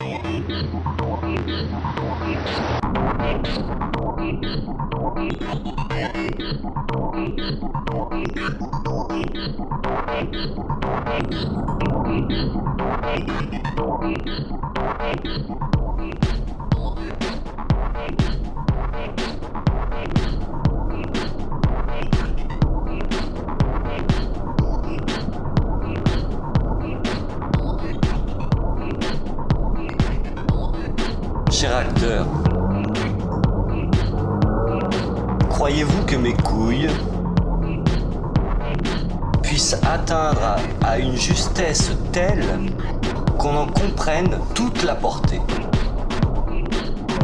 Cher croyez-vous que mes couilles puissent atteindre à, une justesse telle qu'on en comprenne toute la portée?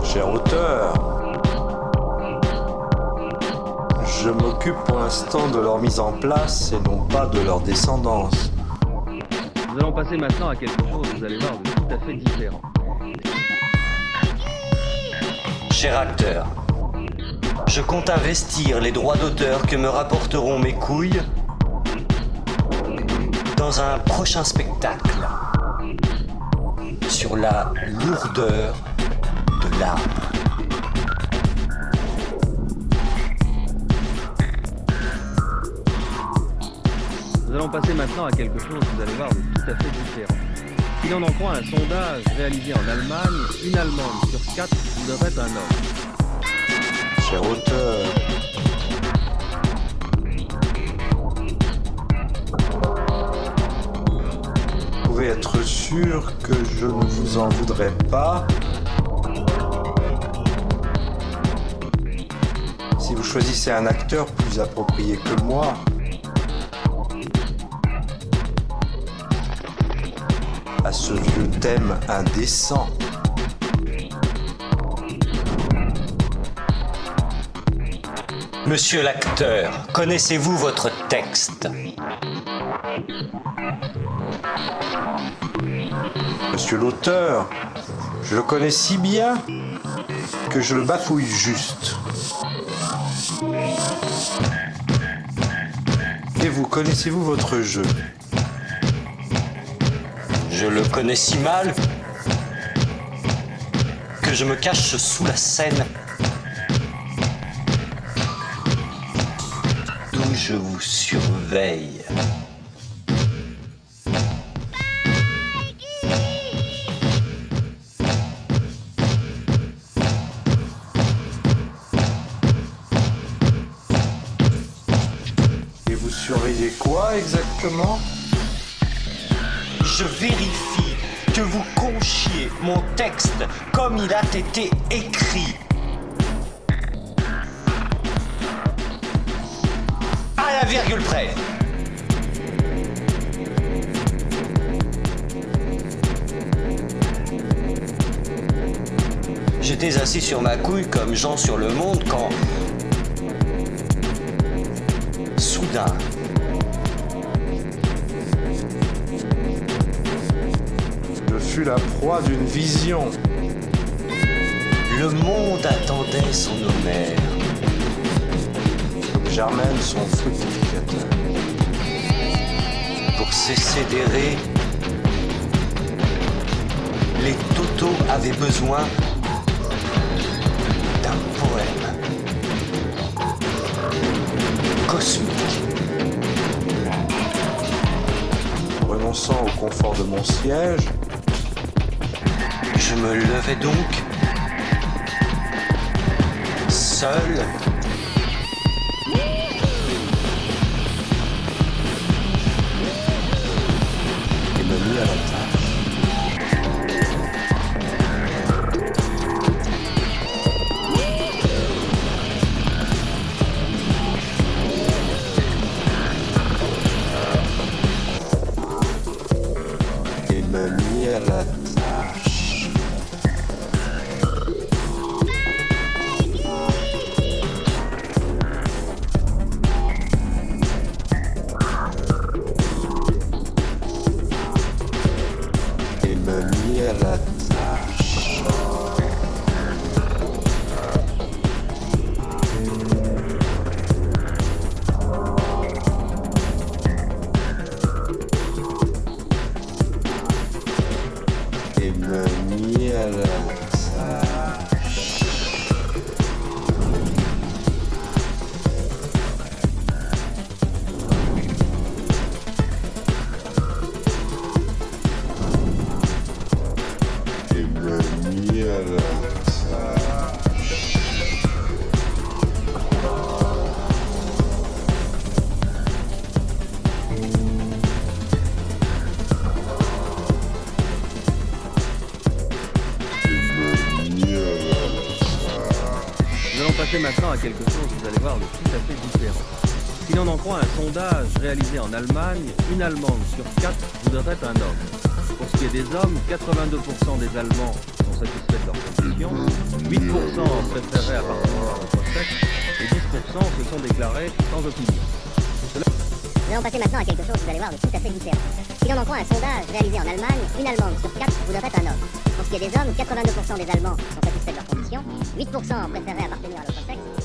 Cher auteur, je m'occupe pour l'instant de leur mise en place et non pas de leur descendance. Nous allons passer maintenant à quelque chose, vous allez voir, tout à fait différent. Cher acteur, je compte investir les droits d'auteur que me rapporteront mes couilles dans un prochain spectacle sur la lourdeur de l'âme. Nous allons passer maintenant à quelque chose, vous allez voir, de tout à fait différent. Si l'on en croit un sondage réalisé en Allemagne, une Allemande sur quatre voudrait un homme. Cher auteur, vous pouvez être sûr que je ne vous en voudrais pas si vous choisissez un acteur plus approprié que moi. À ce vieux thème indécent. Monsieur l'acteur, connaissez-vous votre texte? Monsieur l'auteur, je le connais si bien que je le bafouille juste. Et vous, connaissez-vous votre jeu? Je le connais si mal que je me cache sous la scène d'où je vous surveille. Et vous surveillez quoi exactement? Je vérifie que vous conchiez mon texte comme il a été écrit. À la virgule près. J'étais assis sur ma couille comme Jean sur le monde quand... Soudain, La proie d'une vision. le monde attendait son Homère. Comme Germaine, son fructificateur. Pour cesser d'errer, les Totos avaient besoin d'un poème cosmique. Renonçant au confort de mon siège, me levais donc seul et me mis à la tâche. Et me mis à la tâche. Et passer maintenant à quelque chose, vous allez voir, de tout à fait différent. Si l'on en croit un sondage réalisé en Allemagne, une Allemande sur quatre voudrait un homme. Pour ce qui est des hommes, 82% des Allemands sont satisfaits de leur condition, 8% préféraient appartenir à notre sexe, et 10% se sont déclarés sans opinion. Nous allons passer maintenant à quelque chose, vous allez voir, de tout à fait différent. Si l'on en croit un sondage réalisé en Allemagne, une Allemande sur quatre voudrait un homme. Pour ce qui est des hommes, 82% des Allemands sont satisfaits de leur condition, 8% préféraient appartenir à l'autre